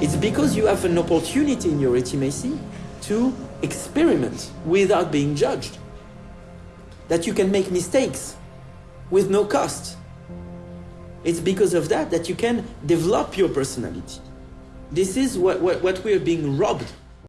It's because you have an opportunity in your intimacy to experiment without being judged. That you can make mistakes with no cost. It's because of that that you can develop your personality. This is what, what, what we are being robbed